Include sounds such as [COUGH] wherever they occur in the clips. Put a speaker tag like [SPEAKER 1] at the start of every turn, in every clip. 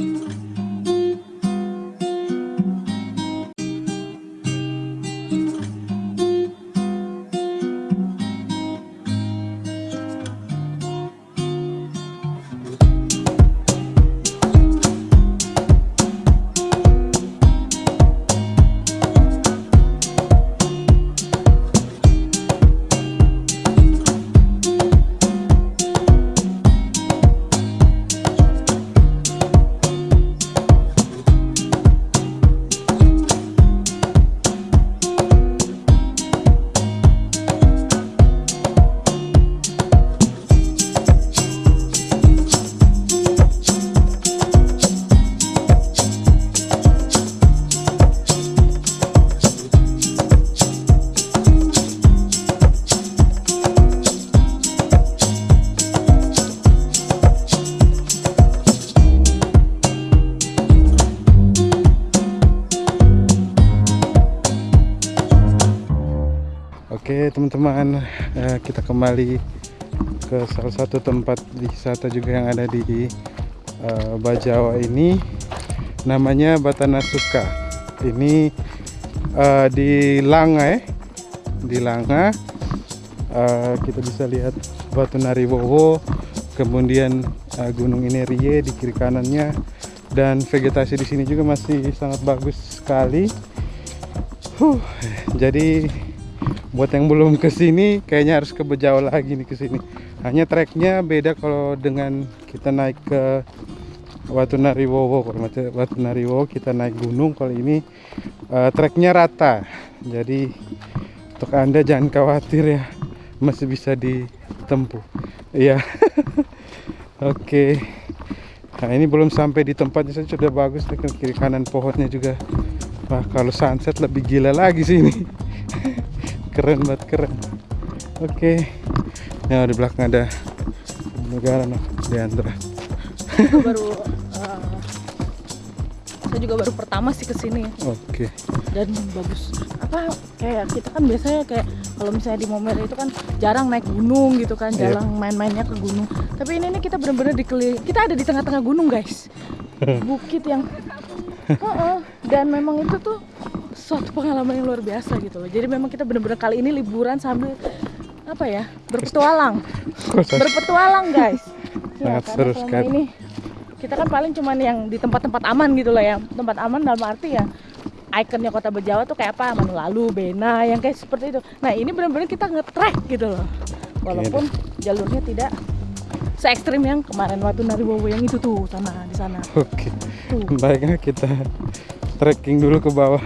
[SPEAKER 1] Oke teman-teman eh, kita kembali ke salah satu tempat wisata juga yang ada di uh, Bajawa ini. Namanya Batanasuka. Ini uh, di ya. Di Langa. Uh, kita bisa lihat Batu Nariwowo kemudian Gunung Inerie di kiri kanannya dan vegetasi di sini juga masih sangat bagus sekali. Huh, jadi buat yang belum ke sini kayaknya harus ke Bejauh lagi nih ke sini. Hanya treknya beda kalau dengan kita naik ke Watu Nariwowo kalau Watu Nariwowo kita naik gunung. Kalau ini uh, treknya rata. Jadi untuk anda jangan khawatir ya masih bisa ditempuh. Iya. [LAUGHS] Oke. Okay. nah ini belum sampai di tempatnya saja sudah bagus nih kiri kanan pohonnya juga. Wah kalau sunset lebih gila lagi sini [LAUGHS] keren banget keren oke okay. nah di belakang ada negara noh di antara
[SPEAKER 2] baru uh, saya juga baru pertama sih ke sini
[SPEAKER 1] oke okay.
[SPEAKER 2] dan bagus apa kayak kita kan biasanya kayak kalau misalnya di Momere itu kan jarang naik gunung gitu kan iya. jarang main-mainnya ke gunung tapi ini nih kita benar-benar dikeliling kita ada di tengah-tengah gunung guys [LAUGHS] bukit yang uh -uh. dan memang itu tuh suatu pengalaman yang luar biasa gitu loh. Jadi memang kita benar-benar kali ini liburan sambil apa ya berpetualang, berpetualang guys.
[SPEAKER 1] Ya, Sangat seru sekali. Ini
[SPEAKER 2] kita kan paling cuman yang di tempat-tempat aman gitu loh ya. Tempat aman dalam arti ya ikonnya kota Bejawa tuh kayak apa Manulalu, Bena yang kayak seperti itu. Nah ini benar-benar kita nge-track gitu loh. Walaupun jalurnya tidak se ekstrim yang kemarin waktu Nariwowo yang itu tuh sana di sana.
[SPEAKER 1] Oke. Baiknya kita trekking dulu ke bawah.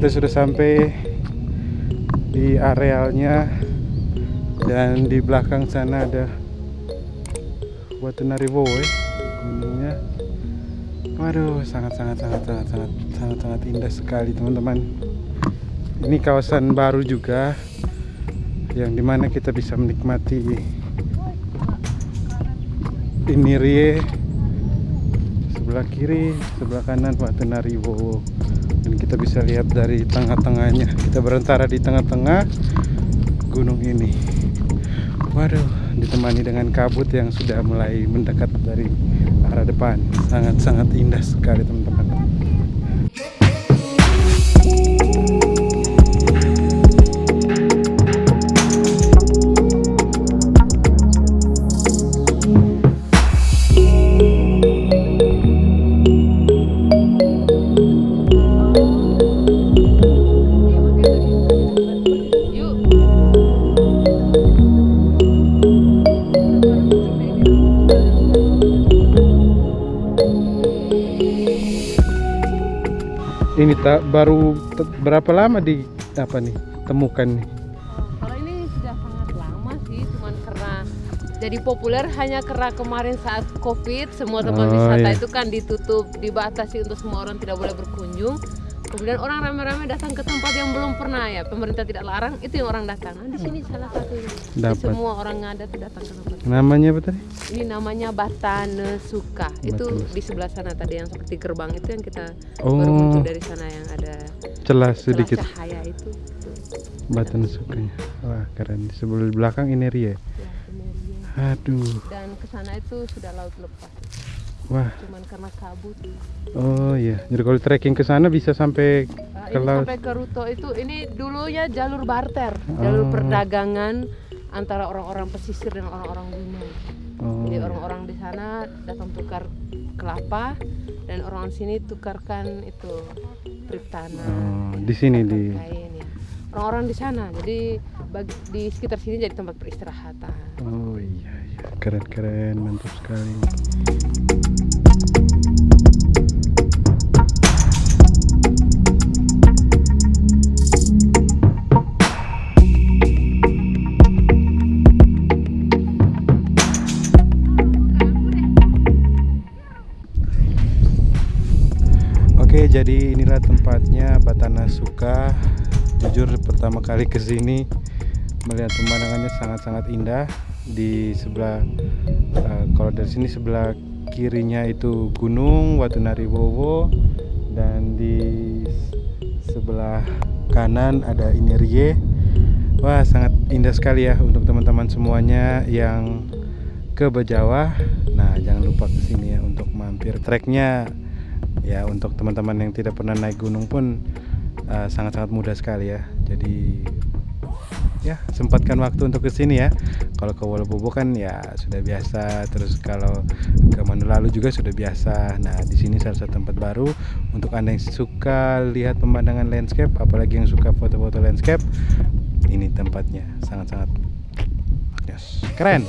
[SPEAKER 1] Kita sudah sampai di arealnya dan di belakang sana ada Watu Nariwo ya gunungnya. Waduh sangat sangat sangat sangat sangat sangat sangat indah sekali teman-teman. Ini kawasan baru juga yang di mana kita bisa menikmati ini rie. Sebelah kiri sebelah kanan Watu Nariwo dan kita bisa lihat dari tengah-tengahnya. Kita berantara di tengah-tengah gunung ini. Waduh ditemani dengan kabut yang sudah mulai mendekat dari arah depan. Sangat-sangat indah sekali teman-teman berapa lama di apa nih temukan nih?
[SPEAKER 3] Kalau ini sudah sangat lama sih, cuman karena jadi populer hanya karena kemarin saat COVID semua tempat
[SPEAKER 1] Oh,
[SPEAKER 3] wisata
[SPEAKER 1] iya.
[SPEAKER 3] itu kan ditutup, dibatasi untuk semua orang tidak boleh berkunjung. Kemudian orang ramai-ramai datang ke tempat yang belum pernah ya, pemerintah tidak larang, itu yang orang datang. Nah, di sini salah satunya. Jadi
[SPEAKER 1] Dapat.
[SPEAKER 3] semua orang ada tuh datang ke tempat.
[SPEAKER 1] Namanya apa tadi?
[SPEAKER 3] Ini namanya Batane Suka. Itu
[SPEAKER 1] Batane.
[SPEAKER 3] di sebelah sana tadi yang seperti gerbang itu yang kita
[SPEAKER 1] Oh.
[SPEAKER 3] baru muncul dari sana yang ada
[SPEAKER 1] Celah
[SPEAKER 3] celah
[SPEAKER 1] sedikit
[SPEAKER 3] cahaya itu. Tuh.
[SPEAKER 1] batan sukanya. Wah keren. Di sebelah belakang ini Ria.
[SPEAKER 3] Ya, ini dia.
[SPEAKER 1] Aduh.
[SPEAKER 3] dan ke sana itu sudah laut lepas
[SPEAKER 1] Wah.
[SPEAKER 3] cuman karena kabut
[SPEAKER 1] Oh iya. Jadi kalau trekking ke sana bisa sampai
[SPEAKER 3] Nah,
[SPEAKER 1] Ke laut.
[SPEAKER 3] sampai ke Ruto itu ini dulunya jalur barter jalur
[SPEAKER 1] Oh.
[SPEAKER 3] perdagangan antara orang-orang pesisir dan orang-orang gunung
[SPEAKER 1] oh,
[SPEAKER 3] jadi
[SPEAKER 1] iya.
[SPEAKER 3] orang-orang di sana datang tukar kelapa dan orang sini tukarkan itu triptana
[SPEAKER 1] Oh, di sini di
[SPEAKER 3] kain ya orang-orang di sana jadi bagi, di sekitar sini jadi tempat peristirahatan
[SPEAKER 1] Oh iya iya. Keren keren mantap sekali. Inilah tempatnya Batana Suka. Jujur pertama kali ke sini melihat pemandangannya sangat-sangat indah. Di sebelah eh, kalau dari sini sebelah kirinya itu gunung Watunari Wowo dan di sebelah kanan ada Inerie. Wah, sangat indah sekali ya untuk teman-teman semuanya yang ke Bajawa. Nah, jangan lupa ke sini ya untuk mampir. Treknya ya untuk teman-teman yang tidak pernah naik gunung pun uh, sangat-sangat mudah sekali ya. Jadi ya sempatkan waktu untuk ke sini ya. Kalau ke Wolobobo kan ya sudah biasa. Terus kalau ke Manulalu juga sudah biasa. Nah di sini salah satu tempat baru untuk anda yang suka lihat pemandangan landscape, apalagi yang suka foto-foto landscape, ini tempatnya sangat-sangat yes keren.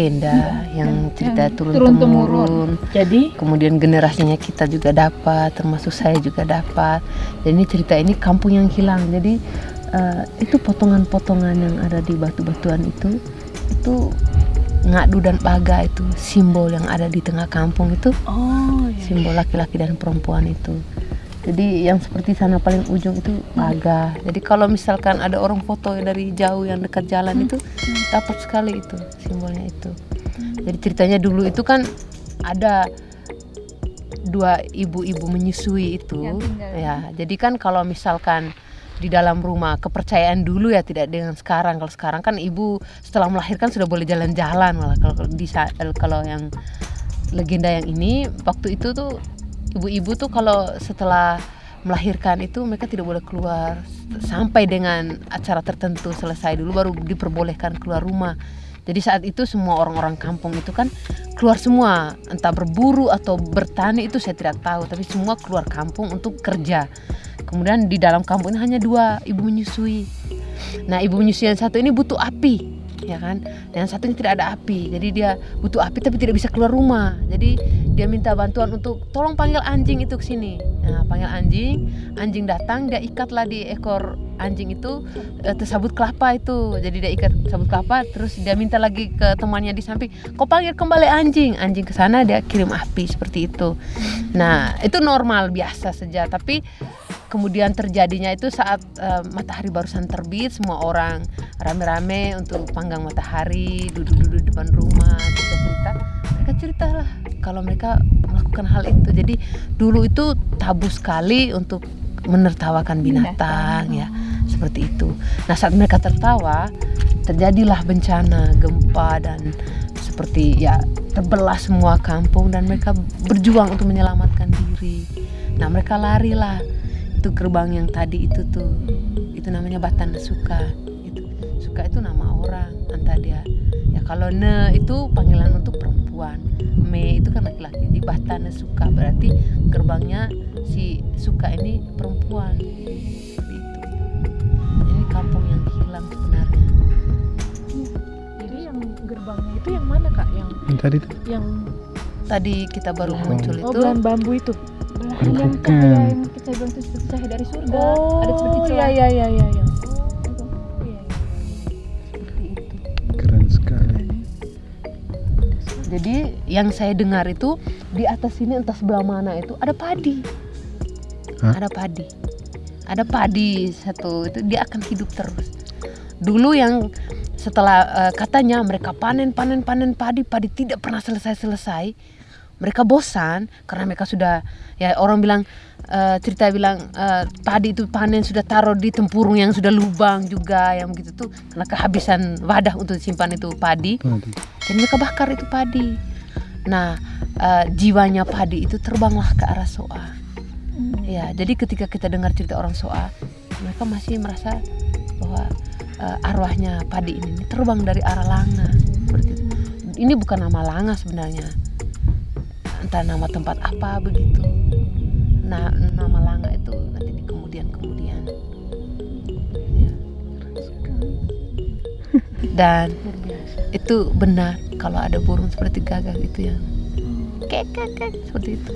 [SPEAKER 3] Legenda yang cerita turun temurun.
[SPEAKER 2] Jadi?
[SPEAKER 3] Kemudian generasinya kita juga dapat termasuk saya juga dapat. Dan ini cerita ini kampung yang hilang. Jadi eh, itu potongan-potongan yang ada di batu-batuan itu itu ngadu dan baga itu simbol yang ada di tengah kampung itu.
[SPEAKER 2] Oh iya.
[SPEAKER 3] simbol laki-laki dan perempuan itu jadi yang seperti sana paling ujung itu baga. Jadi kalau misalkan ada orang foto dari jauh yang dekat jalan itu dapat sekali itu simbolnya itu. Jadi ceritanya dulu itu kan ada dua ibu-ibu menyusui itu.
[SPEAKER 2] Tinggal.
[SPEAKER 3] ya jadi kan kalau misalkan di dalam rumah kepercayaan dulu ya tidak dengan sekarang. Kalau sekarang kan ibu setelah melahirkan sudah boleh jalan-jalan malah. Kalau di kalau yang legenda yang ini waktu itu tuh ibu-ibu tuh kalau setelah melahirkan itu mereka tidak boleh keluar sampai dengan acara tertentu selesai dulu baru diperbolehkan keluar rumah. Jadi saat itu semua orang-orang kampung itu kan keluar semua, entah berburu atau bertani itu saya tidak tahu, tapi semua keluar kampung untuk kerja. Kemudian di dalam kampung ini hanya dua ibu menyusui. Nah, ibu menyusui yang satu ini butuh api, ya kan? Dan satu ini tidak ada api. Jadi dia butuh api tapi tidak bisa keluar rumah. Jadi dia minta bantuan untuk tolong panggil anjing itu ke sini. Nah, panggil anjing, anjing datang, dia ikatlah di ekor anjing itu eh, tersabut kelapa itu. Jadi dia ikat sabut kelapa, terus dia minta lagi ke temannya di samping, kau panggil kembali anjing. Anjing ke sana dia kirim api seperti itu. Nah, itu normal biasa saja, tapi kemudian terjadinya itu saat eh, matahari barusan terbit, semua orang rame-rame untuk panggang matahari, duduk-duduk depan rumah, cerita-cerita. Mereka ceritalah kalau mereka melakukan hal itu. Jadi dulu itu tabu sekali untuk menertawakan binatang, ya, seperti itu. Nah, saat mereka tertawa, terjadilah bencana, gempa dan seperti ya terbelah semua kampung dan mereka berjuang untuk menyelamatkan diri. Nah, mereka larilah itu gerbang yang tadi itu tuh itu namanya Batana Suka itu Suka itu nama orang entah dia ya kalau ne itu panggilan untuk perempuan me itu kan laki-laki jadi Batana Suka berarti gerbangnya si Suka ini perempuan Seperti itu ini kampung yang hilang sebenarnya
[SPEAKER 2] Jadi yang gerbangnya itu yang mana kak? Yang
[SPEAKER 1] Yang tadi tuh.
[SPEAKER 2] yang
[SPEAKER 3] tadi kita baru
[SPEAKER 1] Oh.
[SPEAKER 3] muncul
[SPEAKER 2] oh
[SPEAKER 3] itu
[SPEAKER 2] belahan bambu itu.
[SPEAKER 3] Yang cahaya yang kita bilang itu seperti cahaya dari surga
[SPEAKER 2] Oh,
[SPEAKER 3] ada seperti celah
[SPEAKER 2] iya iya iya. iya.
[SPEAKER 3] Oh, iya, iya. seperti itu
[SPEAKER 1] Keren sekali.
[SPEAKER 3] Jadi yang saya dengar itu di atas sini entah sebelah mana itu ada padi.
[SPEAKER 1] Hah?
[SPEAKER 3] Ada padi. Ada padi satu itu dia akan hidup terus. Dulu yang setelah eh, katanya mereka panen panen panen padi padi tidak pernah selesai selesai. Mereka bosan karena mereka sudah ya orang bilang eh, cerita bilang eh, padi itu panen sudah taruh di tempurung yang sudah lubang juga yang begitu tuh karena kehabisan wadah untuk simpan itu padi dan mereka bakar itu padi. Nah, eh, jiwanya padi itu terbanglah ke arah Soa. Ya, jadi ketika kita dengar cerita orang Soa, mereka masih merasa bahwa eh, arwahnya padi ini terbang dari arah Langa. Seperti itu. Ini bukan nama Langa sebenarnya. Entah nama tempat apa begitu. Nah, nama Langa itu nanti di kemudian-kemudian. Ya. Dan itu benar kalau ada burung seperti gagak itu yang kek kek kek seperti itu